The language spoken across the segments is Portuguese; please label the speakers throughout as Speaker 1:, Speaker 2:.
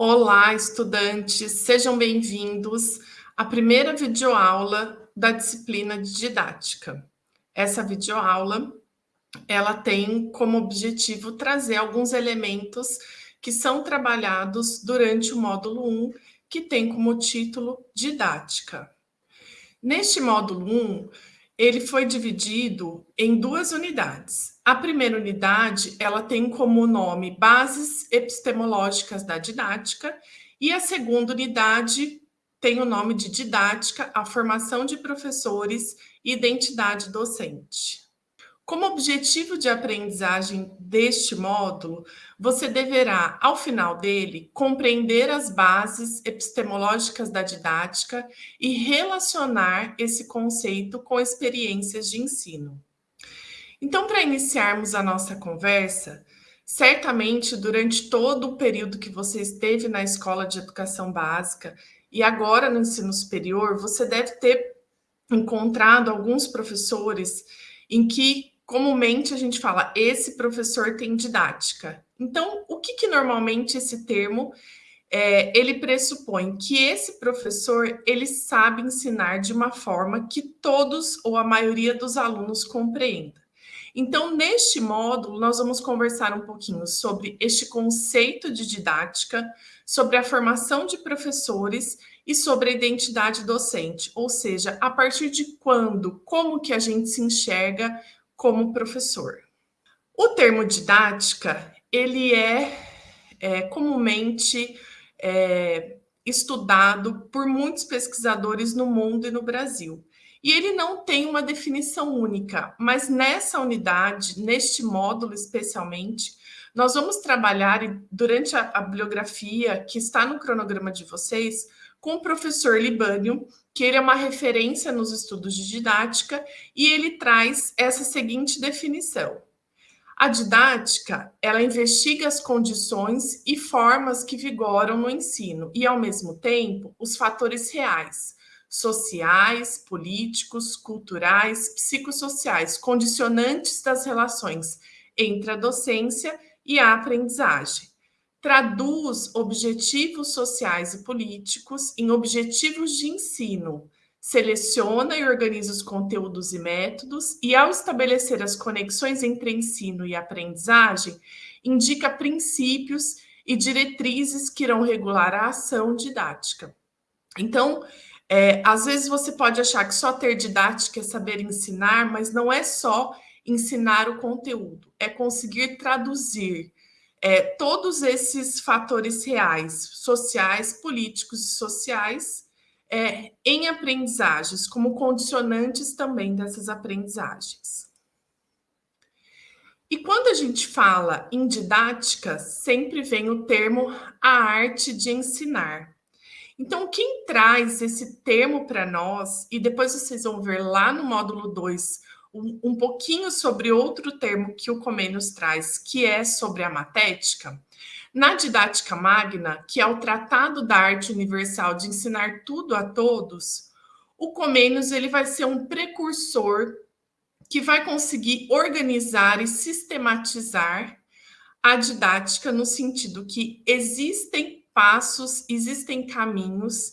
Speaker 1: Olá, estudantes, sejam bem-vindos à primeira videoaula da disciplina de didática. Essa videoaula, ela tem como objetivo trazer alguns elementos que são trabalhados durante o módulo 1, que tem como título Didática. Neste módulo 1, ele foi dividido em duas unidades. A primeira unidade, ela tem como nome Bases Epistemológicas da Didática, e a segunda unidade tem o nome de Didática, a formação de professores e identidade docente. Como objetivo de aprendizagem deste módulo, você deverá, ao final dele, compreender as bases epistemológicas da didática e relacionar esse conceito com experiências de ensino. Então, para iniciarmos a nossa conversa, certamente durante todo o período que você esteve na escola de educação básica e agora no ensino superior, você deve ter encontrado alguns professores em que comumente a gente fala, esse professor tem didática. Então, o que, que normalmente esse termo é, ele pressupõe que esse professor ele sabe ensinar de uma forma que todos ou a maioria dos alunos compreenda. Então, neste módulo, nós vamos conversar um pouquinho sobre este conceito de didática, sobre a formação de professores e sobre a identidade docente, ou seja, a partir de quando, como que a gente se enxerga como professor. O termo didática, ele é, é comumente é, estudado por muitos pesquisadores no mundo e no Brasil. E ele não tem uma definição única, mas nessa unidade, neste módulo especialmente, nós vamos trabalhar durante a, a bibliografia que está no cronograma de vocês com o professor Libânio, que ele é uma referência nos estudos de didática, e ele traz essa seguinte definição. A didática, ela investiga as condições e formas que vigoram no ensino e, ao mesmo tempo, os fatores reais, sociais, políticos, culturais, psicossociais, condicionantes das relações entre a docência e a aprendizagem traduz objetivos sociais e políticos em objetivos de ensino, seleciona e organiza os conteúdos e métodos, e ao estabelecer as conexões entre ensino e aprendizagem, indica princípios e diretrizes que irão regular a ação didática. Então, é, às vezes você pode achar que só ter didática é saber ensinar, mas não é só ensinar o conteúdo, é conseguir traduzir é, todos esses fatores reais, sociais, políticos e sociais, é, em aprendizagens, como condicionantes também dessas aprendizagens. E quando a gente fala em didática, sempre vem o termo a arte de ensinar. Então, quem traz esse termo para nós, e depois vocês vão ver lá no módulo 2 um, um pouquinho sobre outro termo que o Comênios traz, que é sobre a matética. Na didática magna, que é o Tratado da Arte Universal de ensinar tudo a todos, o Comênios ele vai ser um precursor que vai conseguir organizar e sistematizar a didática no sentido que existem passos, existem caminhos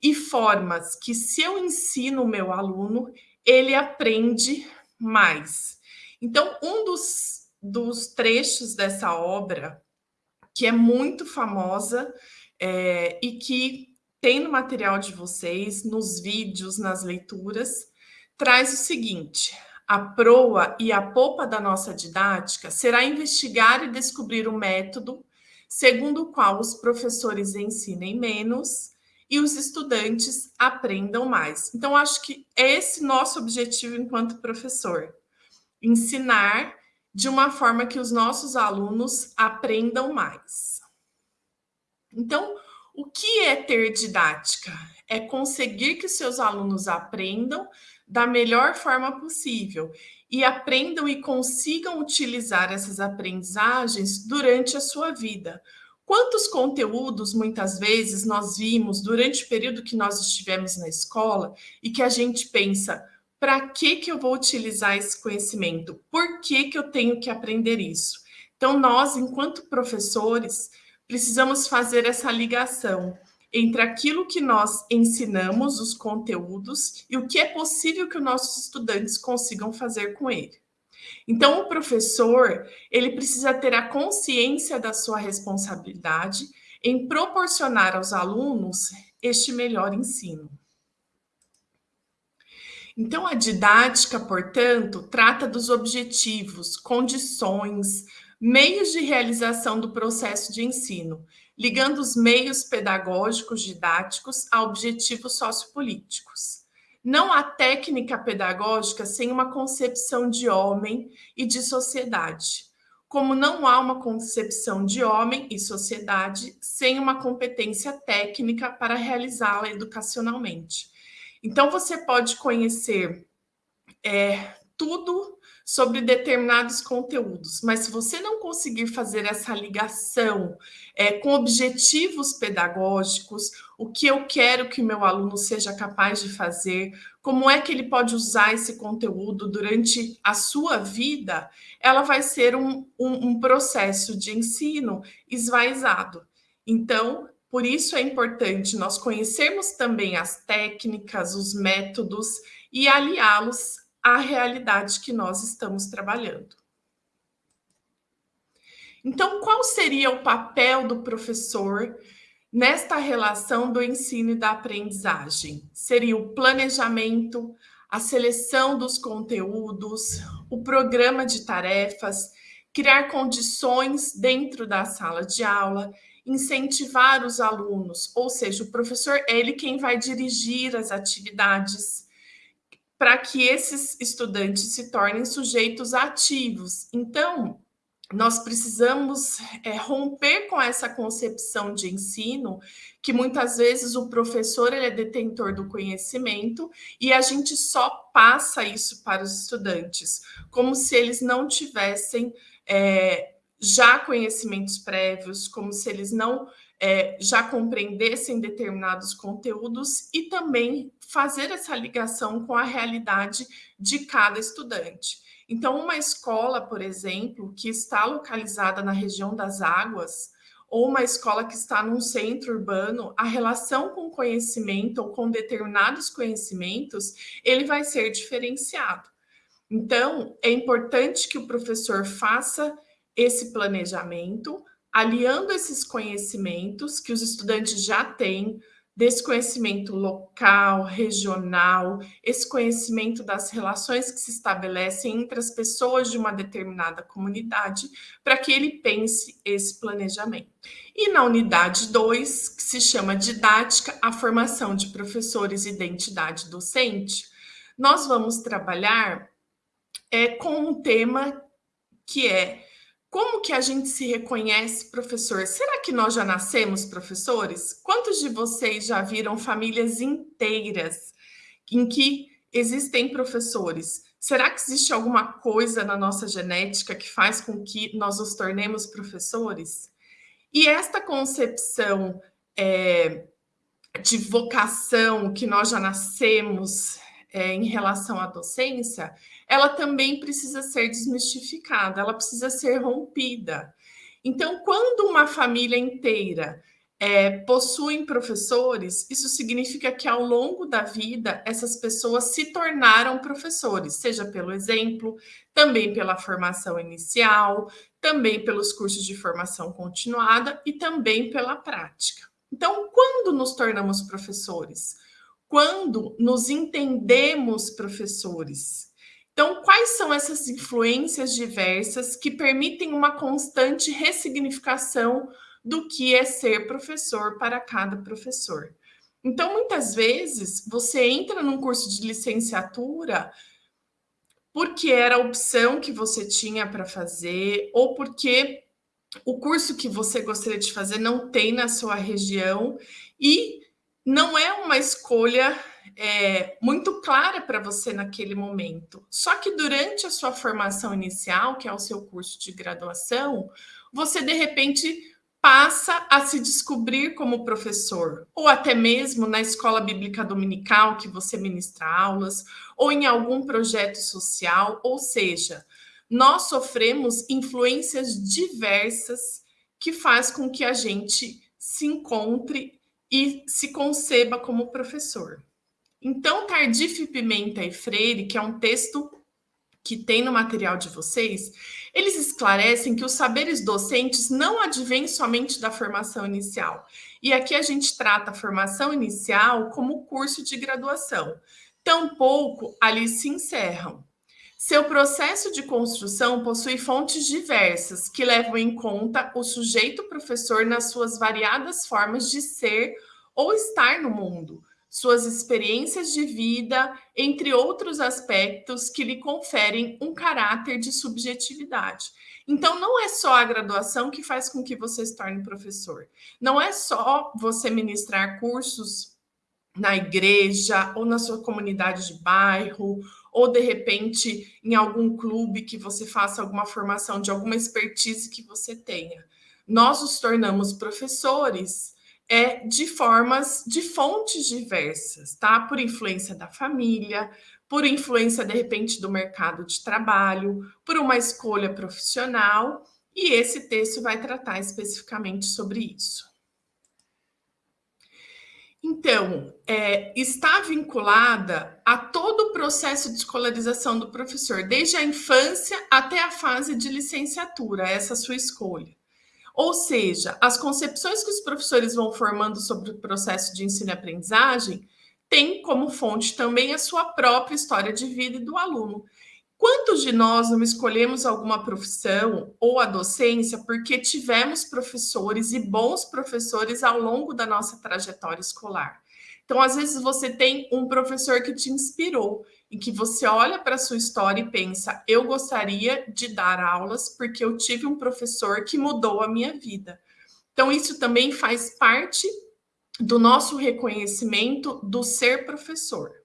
Speaker 1: e formas que se eu ensino o meu aluno, ele aprende mais. Então, um dos, dos trechos dessa obra, que é muito famosa é, e que tem no material de vocês, nos vídeos, nas leituras, traz o seguinte: a proa e a popa da nossa didática será investigar e descobrir o método segundo o qual os professores ensinem menos e os estudantes aprendam mais. Então, acho que é esse nosso objetivo enquanto professor: ensinar de uma forma que os nossos alunos aprendam mais. Então, o que é ter didática? É conseguir que seus alunos aprendam da melhor forma possível e aprendam e consigam utilizar essas aprendizagens durante a sua vida, Quantos conteúdos, muitas vezes, nós vimos durante o período que nós estivemos na escola e que a gente pensa, para que, que eu vou utilizar esse conhecimento? Por que, que eu tenho que aprender isso? Então, nós, enquanto professores, precisamos fazer essa ligação entre aquilo que nós ensinamos, os conteúdos, e o que é possível que os nossos estudantes consigam fazer com ele. Então, o professor, ele precisa ter a consciência da sua responsabilidade em proporcionar aos alunos este melhor ensino. Então, a didática, portanto, trata dos objetivos, condições, meios de realização do processo de ensino, ligando os meios pedagógicos didáticos a objetivos sociopolíticos. Não há técnica pedagógica sem uma concepção de homem e de sociedade, como não há uma concepção de homem e sociedade sem uma competência técnica para realizá-la educacionalmente. Então, você pode conhecer é, tudo sobre determinados conteúdos, mas se você não conseguir fazer essa ligação é, com objetivos pedagógicos, o que eu quero que meu aluno seja capaz de fazer, como é que ele pode usar esse conteúdo durante a sua vida, ela vai ser um, um, um processo de ensino esvaizado. Então, por isso é importante nós conhecermos também as técnicas, os métodos e aliá-los à realidade que nós estamos trabalhando. Então, qual seria o papel do professor nesta relação do ensino e da aprendizagem? Seria o planejamento, a seleção dos conteúdos, o programa de tarefas, criar condições dentro da sala de aula incentivar os alunos, ou seja, o professor é ele quem vai dirigir as atividades para que esses estudantes se tornem sujeitos ativos. Então, nós precisamos é, romper com essa concepção de ensino que muitas vezes o professor ele é detentor do conhecimento e a gente só passa isso para os estudantes, como se eles não tivessem é, já conhecimentos prévios, como se eles não é, já compreendessem determinados conteúdos e também fazer essa ligação com a realidade de cada estudante. Então, uma escola, por exemplo, que está localizada na região das águas, ou uma escola que está num centro urbano, a relação com conhecimento ou com determinados conhecimentos, ele vai ser diferenciado. Então, é importante que o professor faça esse planejamento, aliando esses conhecimentos que os estudantes já têm, desse conhecimento local, regional, esse conhecimento das relações que se estabelecem entre as pessoas de uma determinada comunidade, para que ele pense esse planejamento. E na unidade 2, que se chama Didática, a formação de professores e identidade docente, nós vamos trabalhar é, com um tema que é como que a gente se reconhece professor? Será que nós já nascemos professores? Quantos de vocês já viram famílias inteiras em que existem professores? Será que existe alguma coisa na nossa genética que faz com que nós nos tornemos professores? E esta concepção é, de vocação que nós já nascemos é, em relação à docência, ela também precisa ser desmistificada, ela precisa ser rompida. Então, quando uma família inteira é, possuem professores, isso significa que ao longo da vida essas pessoas se tornaram professores, seja pelo exemplo, também pela formação inicial, também pelos cursos de formação continuada e também pela prática. Então, quando nos tornamos professores? Quando nos entendemos professores. Então, quais são essas influências diversas que permitem uma constante ressignificação do que é ser professor para cada professor? Então, muitas vezes, você entra num curso de licenciatura porque era a opção que você tinha para fazer, ou porque o curso que você gostaria de fazer não tem na sua região, e não é uma escolha é, muito clara para você naquele momento. Só que durante a sua formação inicial, que é o seu curso de graduação, você de repente passa a se descobrir como professor, ou até mesmo na escola bíblica dominical que você ministra aulas, ou em algum projeto social, ou seja, nós sofremos influências diversas que faz com que a gente se encontre e se conceba como professor. Então, Tardif, Pimenta e Freire, que é um texto que tem no material de vocês, eles esclarecem que os saberes docentes não advêm somente da formação inicial. E aqui a gente trata a formação inicial como curso de graduação. Tampouco ali se encerram. Seu processo de construção possui fontes diversas que levam em conta o sujeito professor nas suas variadas formas de ser ou estar no mundo, suas experiências de vida, entre outros aspectos que lhe conferem um caráter de subjetividade. Então, não é só a graduação que faz com que você se torne professor. Não é só você ministrar cursos na igreja ou na sua comunidade de bairro ou de repente em algum clube que você faça alguma formação de alguma expertise que você tenha. Nós nos tornamos professores é de formas, de fontes diversas, tá? Por influência da família, por influência, de repente, do mercado de trabalho, por uma escolha profissional, e esse texto vai tratar especificamente sobre isso. Então, é, está vinculada a todo o processo de escolarização do professor, desde a infância até a fase de licenciatura, essa sua escolha. Ou seja, as concepções que os professores vão formando sobre o processo de ensino e aprendizagem têm como fonte também a sua própria história de vida e do aluno. Quantos de nós não escolhemos alguma profissão ou a docência porque tivemos professores e bons professores ao longo da nossa trajetória escolar? Então, às vezes, você tem um professor que te inspirou, em que você olha para a sua história e pensa: eu gostaria de dar aulas porque eu tive um professor que mudou a minha vida. Então, isso também faz parte do nosso reconhecimento do ser professor.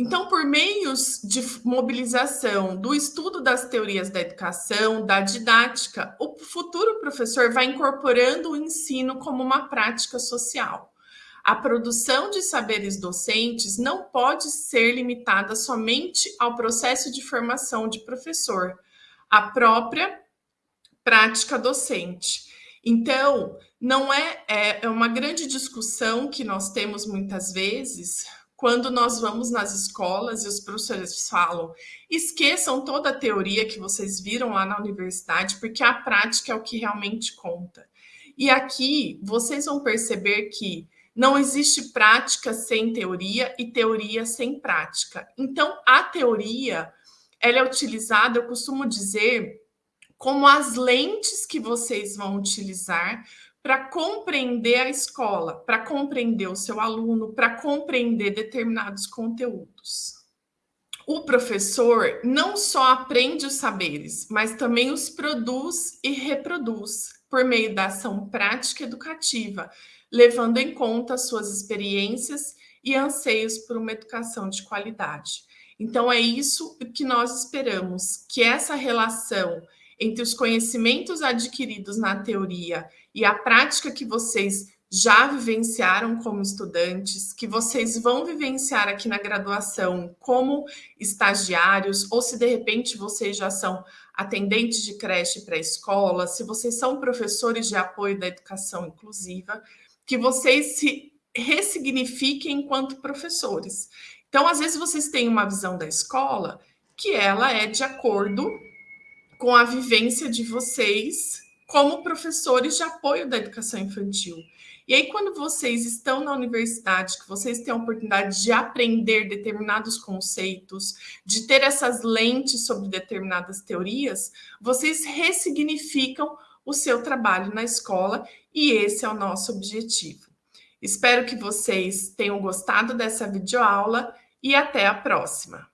Speaker 1: Então, por meios de mobilização do estudo das teorias da educação, da didática, o futuro professor vai incorporando o ensino como uma prática social. A produção de saberes docentes não pode ser limitada somente ao processo de formação de professor, a própria prática docente. Então, não é, é, é uma grande discussão que nós temos muitas vezes quando nós vamos nas escolas e os professores falam: esqueçam toda a teoria que vocês viram lá na universidade, porque a prática é o que realmente conta. E aqui vocês vão perceber que não existe prática sem teoria e teoria sem prática. Então, a teoria ela é utilizada, eu costumo dizer, como as lentes que vocês vão utilizar para compreender a escola, para compreender o seu aluno, para compreender determinados conteúdos. O professor não só aprende os saberes, mas também os produz e reproduz por meio da ação prática educativa, levando em conta suas experiências e anseios por uma educação de qualidade. Então, é isso que nós esperamos, que essa relação entre os conhecimentos adquiridos na teoria e a prática que vocês já vivenciaram como estudantes, que vocês vão vivenciar aqui na graduação como estagiários, ou se de repente vocês já são atendentes de creche pré-escola, se vocês são professores de apoio da educação inclusiva, que vocês se ressignifiquem enquanto professores. Então, às vezes vocês têm uma visão da escola que ela é de acordo com a vivência de vocês como professores de apoio da educação infantil. E aí, quando vocês estão na universidade, que vocês têm a oportunidade de aprender determinados conceitos, de ter essas lentes sobre determinadas teorias, vocês ressignificam o seu trabalho na escola e esse é o nosso objetivo. Espero que vocês tenham gostado dessa videoaula e até a próxima.